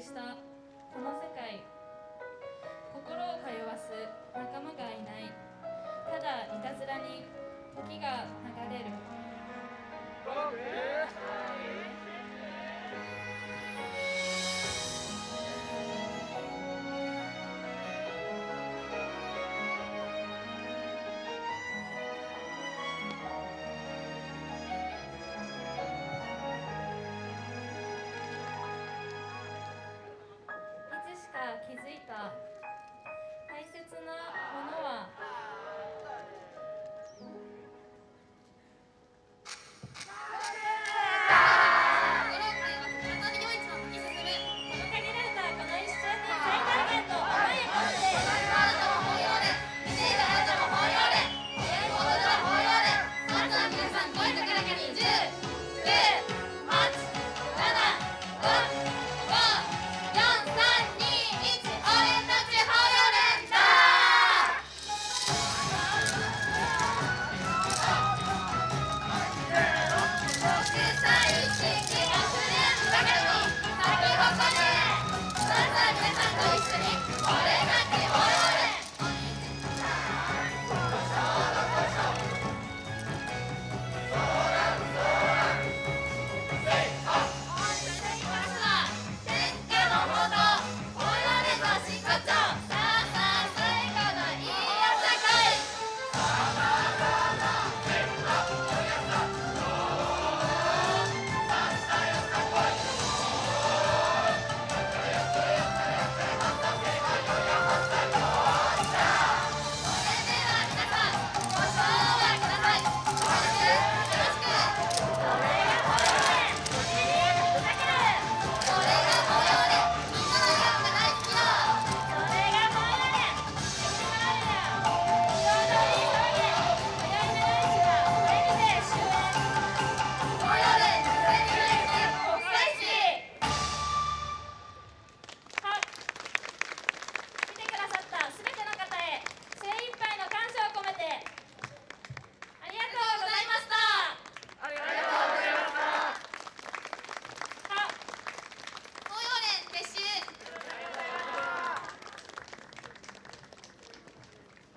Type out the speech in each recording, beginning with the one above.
したこの世界心を通わす仲間がいない。ただいたずらに時が流れる。気づいた。大切なものは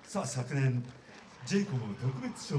さあ昨年ジェイコブ特別賞。